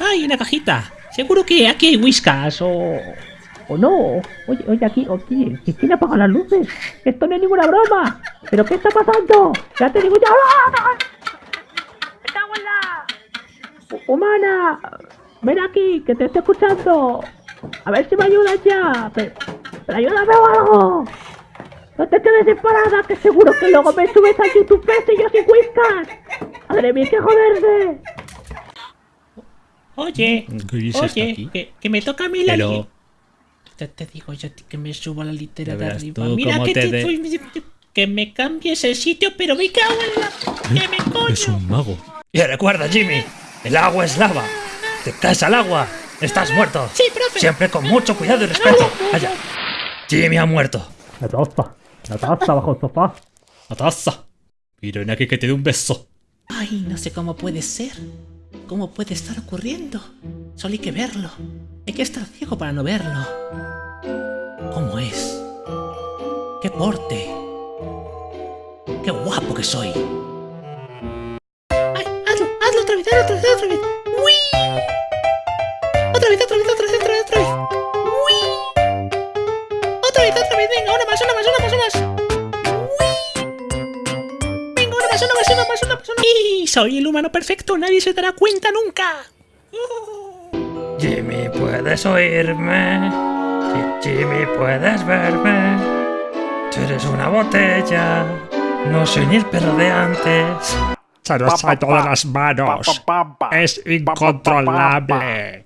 ¡Ay, una cajita! Seguro que aquí hay whiskas o... ¿O no? Oye, oye, aquí, ¿que ¿quién apaga las luces? Esto no es ninguna broma. ¿Pero qué está pasando? Ya te digo ya. ¡Ah! ¡Me cago en la... Hu- Humana, ven aquí, que te estoy escuchando. A ver si me ayudas ya. Pero, pero ayúdame o algo. No te quedes sin parada, que seguro que luego me subes a YouTube y yo sin whiskas. Madre mía, que joderse. Oye, ¿Qué dices oye, aquí? que, que me toca a mí la... Pero- Te, te digo yo que me subo a la litera de arriba. tú Mira que te te, de- soy- Que me cambies el sitio, pero me cago en la... ¡Que me coño! Es un mago. Y recuerda, Jimmy, el agua es lava. Te caes al agua, estás muerto. Sí, profe. Siempre con mucho cuidado y respeto. Vaya. Jimmy ha muerto. La taza, la taza bajo el sofá. ¡La taza! Mira, aquí que te dé un beso. Ay, no sé cómo puede ser. ¿Cómo puede estar ocurriendo? Solo hay que verlo. Hay que estar ciego para no verlo. ¿Cómo es? ¿Qué porte? ¡Qué guapo que soy! ¡Ay, hazlo! ¡Hazlo otra vez! ¡Hazlo otra vez! ¡Otra vez! ¡Uy! ¡Otra vez, otra vez, otra vez, otra vez, otra vez! ¡Uy! ¡Otra vez, otra vez! ¡Venga, una más, una más, una más, una más! Más, una más. ¡Y soy el humano perfecto! ¡Nadie se dará cuenta nunca! Jimmy, ¿puedes oírme? Jimmy, ¿puedes verme? Tú eres una botella. No soy ni el perro de antes. Se nos todas las manos. Es incontrolable.